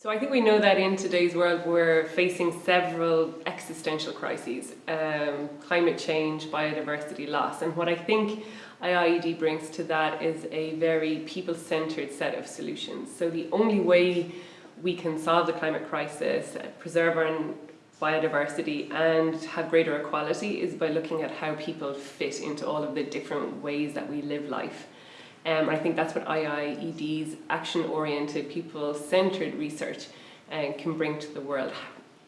So I think we know that in today's world we're facing several existential crises, um, climate change, biodiversity loss, and what I think IIED brings to that is a very people-centred set of solutions. So the only way we can solve the climate crisis, preserve our biodiversity and have greater equality is by looking at how people fit into all of the different ways that we live life. Um, I think that's what IIED's action-oriented, people-centred research uh, can bring to the world.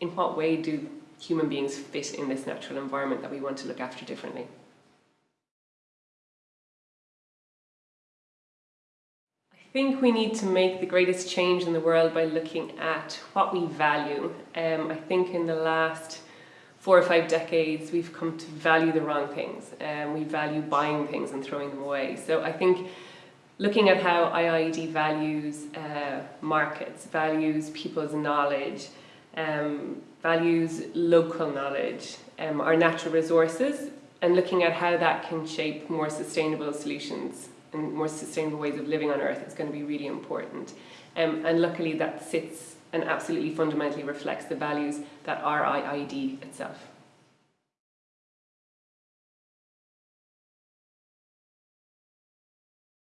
In what way do human beings fit in this natural environment that we want to look after differently? I think we need to make the greatest change in the world by looking at what we value. Um, I think in the last four or five decades, we've come to value the wrong things. Um, we value buying things and throwing them away. So I think looking at how IIED values uh, markets, values people's knowledge, um, values local knowledge, um, our natural resources, and looking at how that can shape more sustainable solutions and more sustainable ways of living on Earth is going to be really important. Um, and luckily that sits and absolutely fundamentally reflects the values that are IIED itself.